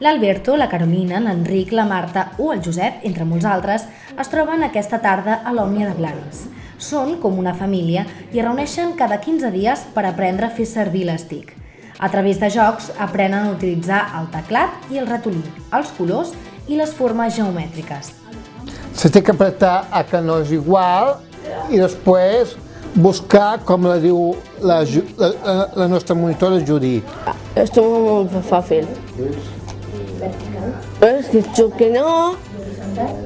L'Alberto, la Carolina, l'Enric, la Marta o el Josep, entre molts altres, es troben aquesta tarda a l'Òmnia de Blanes. Són com una família i es reuneixen cada 15 dies per aprendre a fer servir l'estic. A través de jocs aprenen a utilitzar el teclat i el ratolí, els colors i les formes geomètriques. Se té que apretar a que no és igual i després buscar, com la diu la, la, la nostra monitora Judy. Esto es muy fácil. Es que yo que no.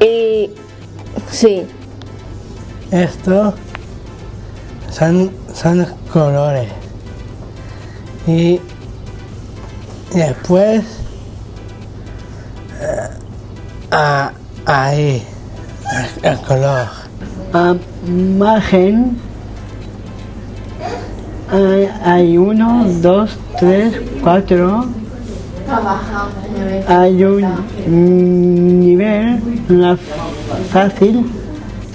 Y sí. Esto son, son colores. Y después eh, a- ahí el, el color. A margen hay, hay uno, dos, tres, cuatro. Hay un nivel una fácil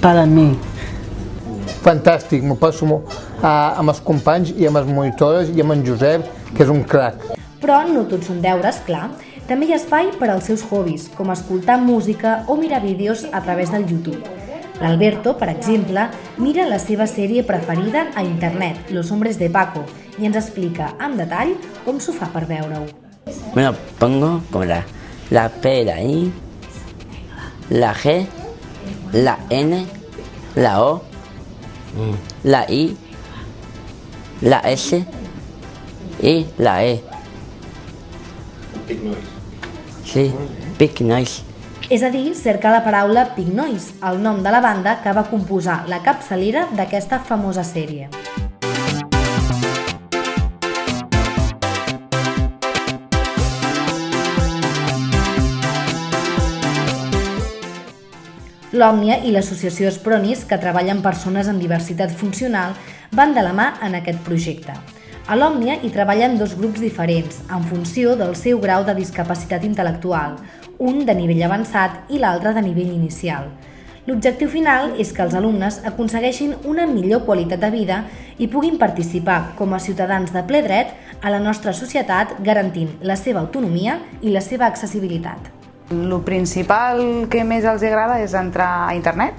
para mí. Fantàstic, m'ho passo molt, uh, amb els companys i amb les monitores i amb en Josep, que és un crac. Però no tots són deures, clar. També hi ha espai per als seus hobbies, com escoltar música o mirar vídeos a través del YouTube. L'Alberto, per exemple, mira la seva sèrie preferida a internet, Los Hombres de Paco, i ens explica amb detall com s'ho fa per veure-ho. Lo pongo como la, la P, la I, la G, la N, la O, la I, la S y la E. Sí, Big Noise. És a dir, cerca la paraula Pig Noise, el nom de la banda que va composar la capçalera d'aquesta famosa sèrie. L'Òmnia i l'associació Espronis, que treballa amb persones amb diversitat funcional, van de la mà en aquest projecte. A l'Òmnia hi treballen dos grups diferents, en funció del seu grau de discapacitat intel·lectual, un de nivell avançat i l'altre de nivell inicial. L'objectiu final és que els alumnes aconsegueixin una millor qualitat de vida i puguin participar com a ciutadans de ple dret a la nostra societat garantint la seva autonomia i la seva accessibilitat. El principal que més els agrada és entrar a internet,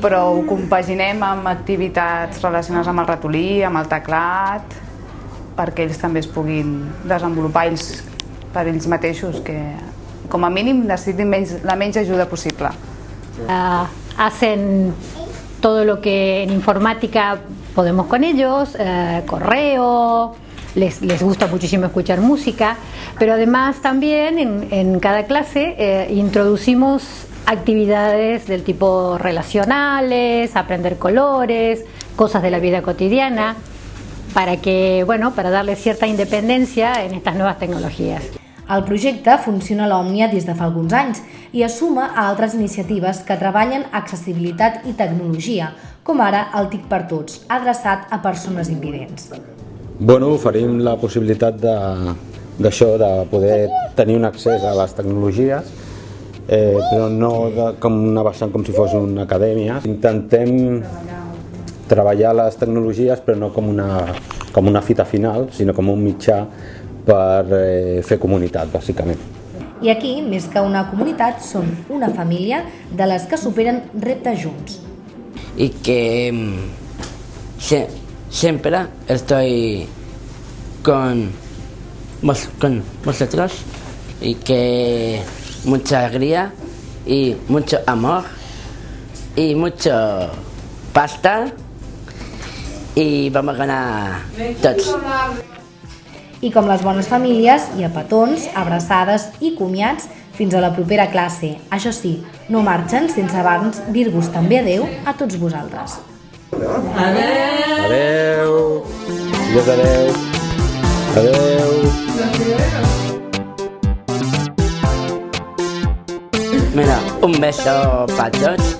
però ho compaginem amb activitats relacionades amb el ratolí, amb el teclat, perquè ells també es puguin desenvolupar ells per ells mateixos, que com a mínim necessitin menys, la menys ajuda possible. Ah, hacen todo lo que en informática podemos con ellos, eh, correo, les, les gusta muchísimo escuchar música, pero además también en, en cada clase eh, introducimos actividades del tipo relacionales, aprender colores, cosas de la vida cotidiana, para que, bueno, para darle cierta independencia en estas nuevas tecnologías. El projecte funciona a l'Òmnia des de fa alguns anys i es suma a altres iniciatives que treballen accessibilitat i tecnologia, com ara el TIC per Tots, adreçat a persones invidents. Bueno, oferim la possibilitat de- d'això, de, de poder tenir un accés a les tecnologies, eh, però no de, com una vessant com si fos una acadèmia. Intentem treballar les tecnologies però no com una, com una fita final, sinó com un mitjà per eh, fer comunitat, bàsicament. I aquí, més que una comunitat, són una família de les que superen reptes junts. y que mm, se- siempre estoy con, vos- con vosotros y que mucha alegría y mucho amor y mucho pasta y vamos a ganar todos. I com les bones famílies, hi ha petons, abraçades i comiats fins a la propera classe. Això sí, no marxen sense abans dir-vos també adeu a tots vosaltres. Adeu! Adeu. Adeu. adeu. Adeu. Mira, un beso per tots.